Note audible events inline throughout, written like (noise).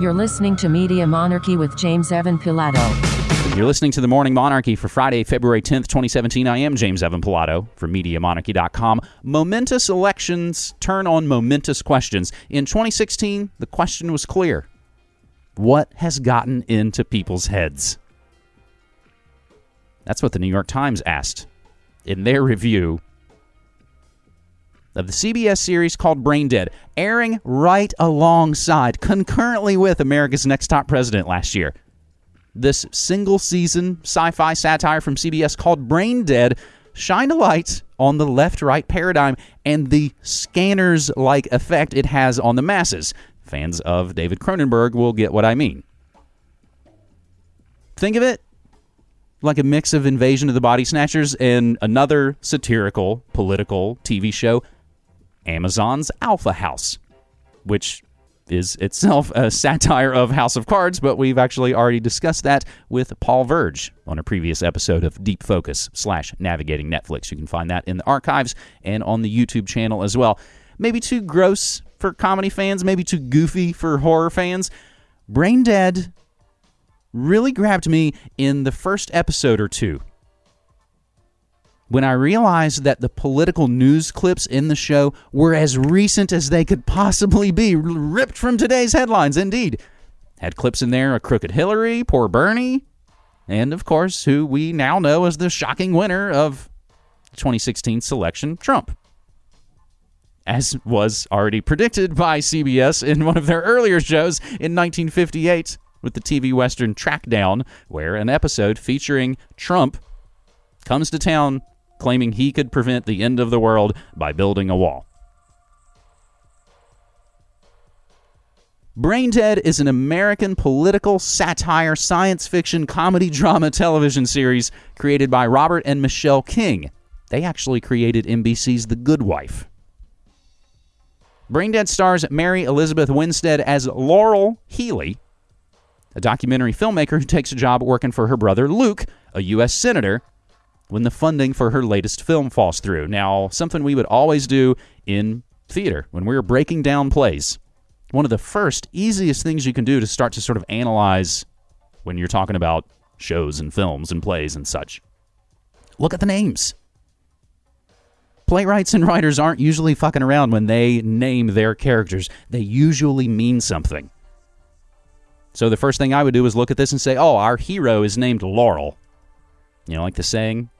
You're listening to Media Monarchy with James Evan Pilato. You're listening to the Morning Monarchy for Friday, February 10th, 2017. I am James Evan Pilato from MediaMonarchy.com. Momentous elections turn on momentous questions. In 2016, the question was clear What has gotten into people's heads? That's what the New York Times asked in their review of the CBS series called Brain Dead, airing right alongside, concurrently with America's Next Top President last year. This single season sci fi satire from CBS called Brain Dead shined a light on the left right paradigm and the scanners like effect it has on the masses. Fans of David Cronenberg will get what I mean. Think of it like a mix of Invasion of the Body Snatchers and another satirical political TV show Amazon's Alpha House, which is itself a (laughs) satire of House of Cards, but we've actually already discussed that with Paul Verge on a previous episode of Deep Focus slash Navigating Netflix. You can find that in the archives and on the YouTube channel as well. Maybe too gross for comedy fans, maybe too goofy for horror fans. Brain Dead really grabbed me in the first episode or two when I realized that the political news clips in the show were as recent as they could possibly be, ripped from today's headlines, indeed. Had clips in there of crooked Hillary, poor Bernie, and of course, who we now know as the shocking winner of 2016 selection, Trump. As was already predicted by CBS in one of their earlier shows in 1958 with the TV Western Trackdown, where an episode featuring Trump comes to town claiming he could prevent the end of the world by building a wall. Brain Dead is an American political satire science fiction comedy drama television series created by Robert and Michelle King. They actually created NBC's The Good Wife. Brain Dead stars Mary Elizabeth Winstead as Laurel Healy, a documentary filmmaker who takes a job working for her brother Luke, a U.S. Senator, when the funding for her latest film falls through. Now, something we would always do in theater when we were breaking down plays. One of the first, easiest things you can do to start to sort of analyze when you're talking about shows and films and plays and such. Look at the names. Playwrights and writers aren't usually fucking around when they name their characters. They usually mean something. So the first thing I would do is look at this and say, oh, our hero is named Laurel. You know, like the saying,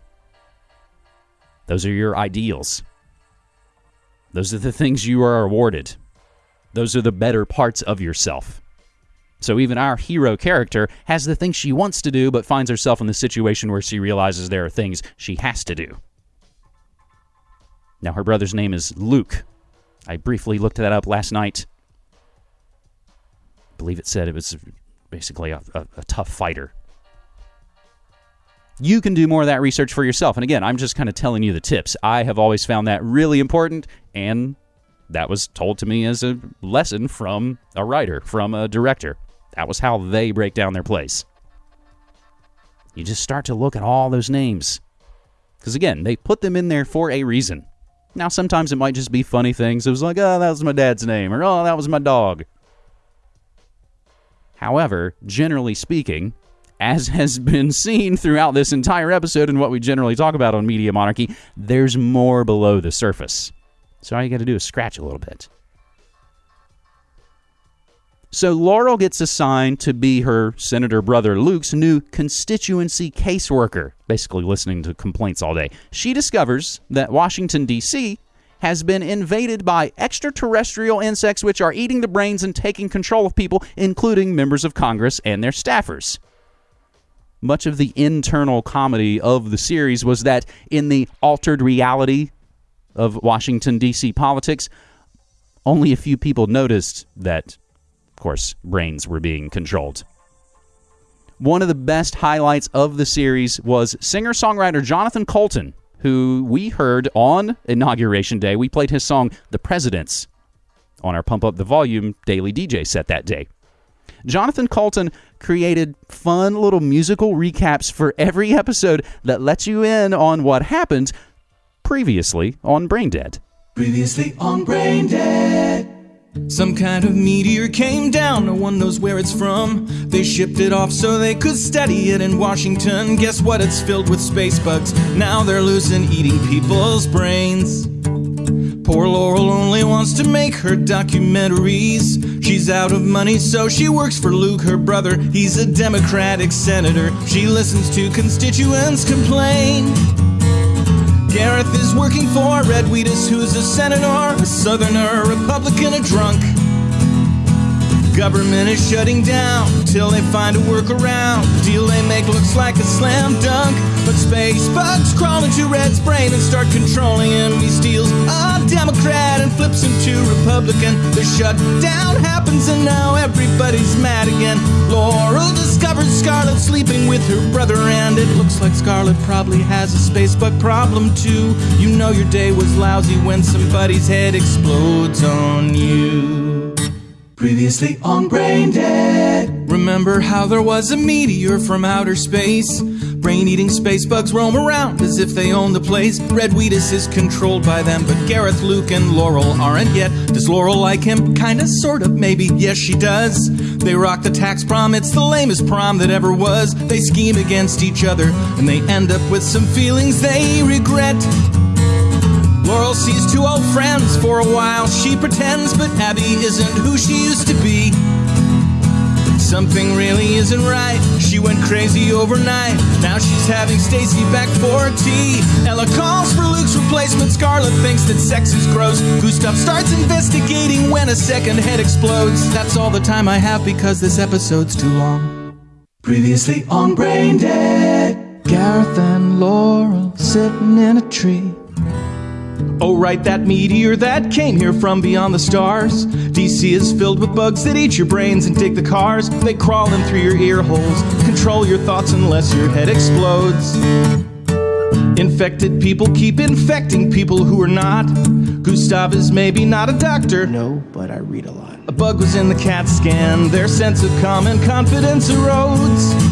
those are your ideals. Those are the things you are awarded. Those are the better parts of yourself. So even our hero character has the things she wants to do, but finds herself in the situation where she realizes there are things she has to do. Now, her brother's name is Luke. I briefly looked that up last night. I believe it said it was basically a, a, a tough fighter you can do more of that research for yourself. And again, I'm just kind of telling you the tips. I have always found that really important, and that was told to me as a lesson from a writer, from a director. That was how they break down their plays. You just start to look at all those names. Because again, they put them in there for a reason. Now, sometimes it might just be funny things. It was like, oh, that was my dad's name, or oh, that was my dog. However, generally speaking, as has been seen throughout this entire episode and what we generally talk about on Media Monarchy, there's more below the surface. So all you got to do is scratch a little bit. So Laurel gets assigned to be her senator brother Luke's new constituency caseworker, basically listening to complaints all day. She discovers that Washington, D.C. has been invaded by extraterrestrial insects which are eating the brains and taking control of people, including members of Congress and their staffers much of the internal comedy of the series was that in the altered reality of Washington, D.C. politics, only a few people noticed that, of course, brains were being controlled. One of the best highlights of the series was singer songwriter Jonathan Coulton, who we heard on Inauguration Day. We played his song, The Presidents, on our Pump Up the Volume daily DJ set that day. Jonathan Coulton created fun little musical recaps for every episode that lets you in on what happened previously on Brain Dead. Previously on Brain Dead. Some kind of meteor came down, no one knows where it's from. They shipped it off so they could study it in Washington. Guess what? It's filled with space bugs. Now they're loose and eating people's brains. Poor Laurel only wants to make her documentaries. She's out of money, so she works for Luke, her brother. He's a Democratic senator. She listens to constituents complain. Gareth is working for Red Wheatus, who's a senator, a southerner, a Republican, a drunk. Government is shutting down till they find a workaround. The deal they make looks like a slam dunk. But space bugs crawl into Red's brain and start controlling him. He steals a Democrat and flips him to Republican. The shutdown happens and now everybody's mad again. Laurel discovers Scarlet sleeping with her brother, and it looks like Scarlet probably has a space bug problem too. You know your day was lousy when somebody's head explodes on you. Previously on Brain Dead. Remember how there was a meteor from outer space? Brain eating space bugs roam around as if they own the place. Red Wheatus is controlled by them, but Gareth, Luke, and Laurel aren't yet. Does Laurel like him? Kinda, sort of, maybe. Yes, she does. They rock the tax prom, it's the lamest prom that ever was. They scheme against each other, and they end up with some feelings they regret. Laurel sees two old friends for a while. She pretends, but Abby isn't who she used to be. Something really isn't right. She went crazy overnight. Now she's having Stacy back for tea. Ella calls for Luke's replacement. Scarlet thinks that sex is gross. Gustav starts investigating when a second head explodes. That's all the time I have because this episode's too long. Previously on Brain Dead. Gareth and Laurel sitting in a tree. Oh, right, that meteor that came here from beyond the stars. DC is filled with bugs that eat your brains and dig the cars. They crawl in through your ear holes, control your thoughts unless your head explodes. Infected people keep infecting people who are not. Gustav is maybe not a doctor. No, but I read a lot. A bug was in the CAT scan, their sense of common confidence erodes.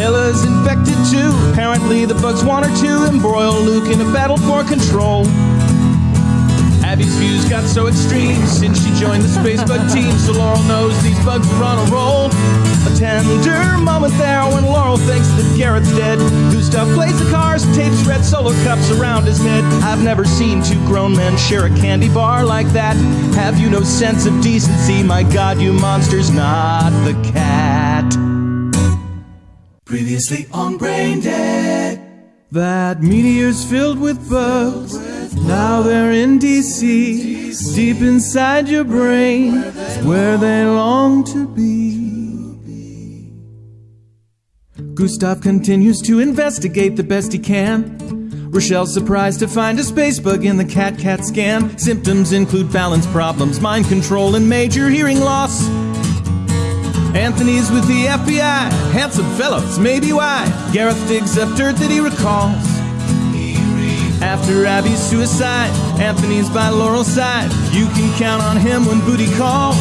Ella's infected too. Apparently, the bugs want her to embroil Luke in a battle for control. Abby's views got so extreme since she joined the space bug (laughs) team, so Laurel knows these bugs are on a roll. A tender moment there when Laurel thinks that Gareth's dead. Gustav plays the cars, tapes red solo cups around his head. I've never seen two grown men share a candy bar like that. Have you no sense of decency? My god, you monster's not the cat. Previously on Brain Dead. That meteor's filled with bugs. Now they're in DC. Deep inside your brain is where they long to be. Gustav continues to investigate the best he can. Rochelle's surprised to find a space bug in the cat cat scan. Symptoms include balance problems, mind control, and major hearing loss. Anthony's with the FBI. Handsome fellows, maybe why. Gareth digs up dirt that he recalls. After Abby's suicide, Anthony's by Laurel's side. You can count on him when booty calls.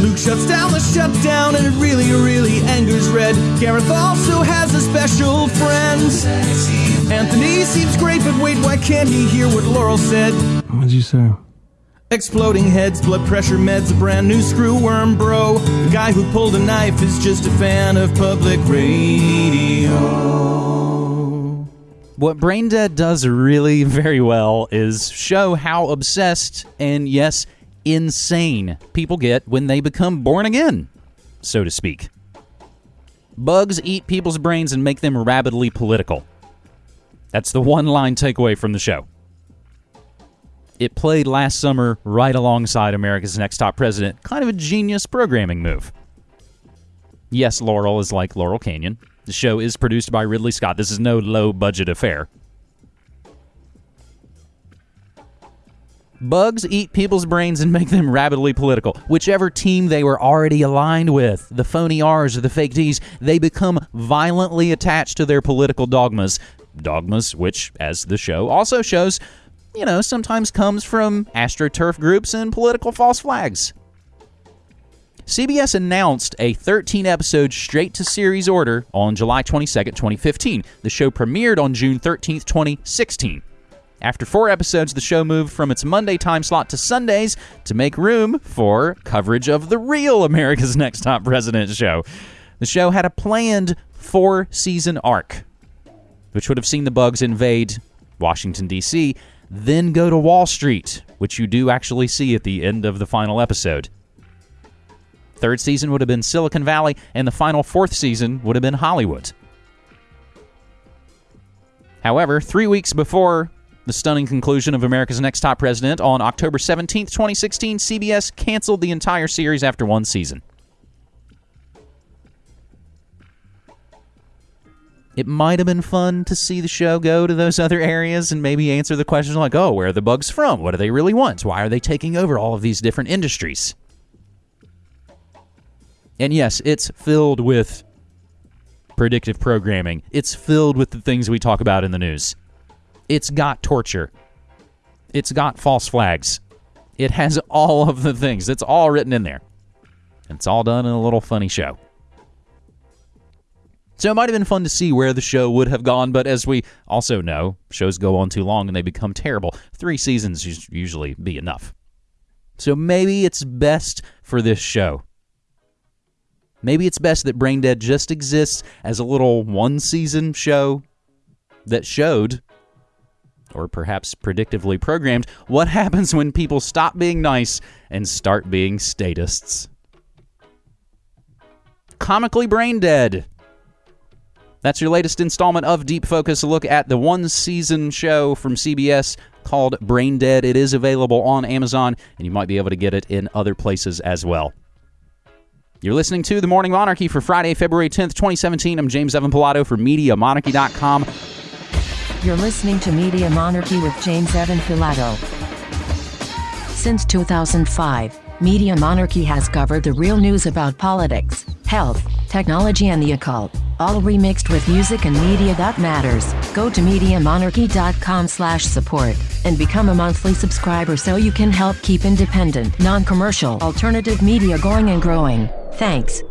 Luke shuts down the shutdown and it really, really angers Red. Gareth also has a special friend. Anthony seems great, but wait, why can't he hear what Laurel said? What'd you say? Exploding heads, blood pressure meds, a brand new screw worm, bro. The guy who pulled a knife is just a fan of public radio. What Brain Dead does really very well is show how obsessed and, yes, insane people get when they become born again, so to speak. Bugs eat people's brains and make them rabidly political. That's the one line takeaway from the show. It played last summer right alongside America's Next Top President. Kind of a genius programming move. Yes, Laurel is like Laurel Canyon. The show is produced by Ridley Scott. This is no low budget affair. Bugs eat people's brains and make them rabidly political. Whichever team they were already aligned with, the phony R's or the fake D's, they become violently attached to their political dogmas. Dogmas, which, as the show also shows, you know, sometimes comes from astroturf groups and political false flags. CBS announced a 13 episode straight to series order on July 22nd, 2015. The show premiered on June 13th, 2016. After four episodes, the show moved from its Monday time slot to Sundays to make room for coverage of the real America's (laughs) Next Top President show. The show had a planned four season arc, which would have seen the bugs invade Washington, D.C., then go to Wall Street, which you do actually see at the end of the final episode. Third season would have been Silicon Valley, and the final fourth season would have been Hollywood. However, three weeks before the stunning conclusion of America's Next Top President on October 17, 2016, CBS canceled the entire series after one season. It might have been fun to see the show go to those other areas and maybe answer the questions like, oh, where are the bugs from? What do they really want? Why are they taking over all of these different industries? And yes, it's filled with predictive programming. It's filled with the things we talk about in the news. It's got torture. It's got false flags. It has (laughs) all of the things. It's all written in there. It's all done in a little funny show. So it might have been fun to see where the show would have gone, but as we also know, shows go on too long and they become terrible. Three seasons usually be enough. So maybe it's best for this show. Maybe it's best that Brain Dead just exists as a little one season show that showed, or perhaps predictively programmed, what (laughs) happens when people stop being nice and start being statists. Comically Brain Dead. That's your latest installment of Deep Focus, a look at the one season show from CBS called Brain Dead. It is available on Amazon, and you might be able to get it in other places as well. You're listening to The Morning Monarchy for Friday, February 10th, 2017. I'm James Evan Pilato for MediaMonarchy.com. You're listening to Media Monarchy with James Evan Pilato. Since 2005, Media Monarchy has covered the real news about politics, health, technology, and the occult, all remixed with music and media that matters. Go to MediaMonarchy.com slash support and become a monthly subscriber so you can help keep independent, non-commercial, alternative media going and growing. Thanks.